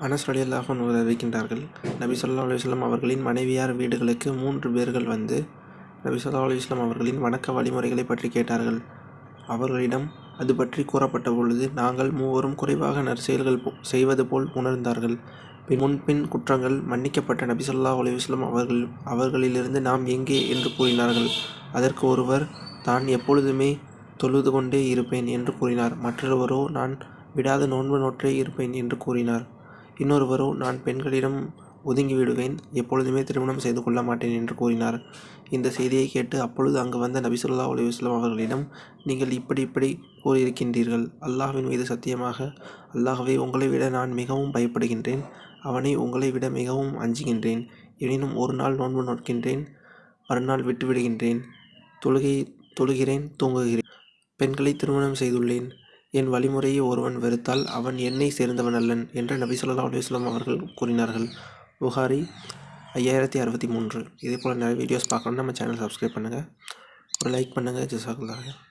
அனஸ் ரலியல்லாஹு அன்ஹு அறிவிக்கின்றார்கள். நபி சொல்லா அலைஹி அவர்களின் மனைவியார் வீடுகளுக்கு மூன்று பேர்கள் வந்து நபி சொல்லா அலைஹி அவர்களின் வணக்க வழிமுறைகளை பற்றி கேட்டார்கள். அவர்களிடம் அது பற்றி கூறப்பட்ட பொழுது நாங்கள் மூவரும் குறைவாக நற்செயல்கள் போ- செய்வது போல் உணர்ந்தார்கள். முன்பின் குற்றங்கள் மன்னிக்கப்பட்ட நபி சொல்லா அலைஹி அவர்கள் அவர்களிலிருந்து நாம் எங்கே என்று கூறினார்கள். அதற்கு ஒருவர் தான் எப்பொழுதுமே தொழுது கொண்டே இருப்பேன் என்று கூறினார். மற்றொருவரோ நான் விடாத நோன்பு நோற்றே இருப்பேன் என்று கூறினார். இன்னொருவரோ நான் பெண்களிடம் ஒதுங்கி விடுவேன் எப்பொழுதுமே திருமணம் செய்து கொள்ள மாட்டேன் என்று கூறினார். இந்த செய்தியை கேட்டு அப்பொழுது அங்கு வந்த நபி ஸல்லல்லாஹு அவர்களிடம் நீங்கள் இப்படி இப்படி கூறியிருக்கின்றீர்கள். அல்லாஹ்வின் மீது சத்தியமாக அல்லாஹ்வை உங்களை விட நான் மிகவும் பயப்படுகின்றேன். அவனை உங்களை விட மிகவும் அஞ்சுகின்றேன். எனினும் ஒரு நாள் நோன்பு நோக்கின்றேன் மறுநாள் விட்டுவிடுகின்றேன். தொழுகை தொழுகிறேன் தூங்குகிறேன். பெண்களை திருமணம் செய்துள்ளேன். என் வழிமுறையை ஒருவன் வெறுத்தால் அவன் என்னை சேர்ந்தவன் அல்லன் என்று நபி சொல்லா அலைஹி அவர்கள் கூறினார்கள். புகாரி ஐயாயிரத்தி அறுபத்தி மூன்று. இதே போல் நிறைய வீடியோஸ் பார்க்கணும்னா நம்ம சேனல் சப்ஸ்கிரைப் பண்ணுங்கள் ஒரு லைக் பண்ணுங்கள் ஜிசாக்குல்லாஹ்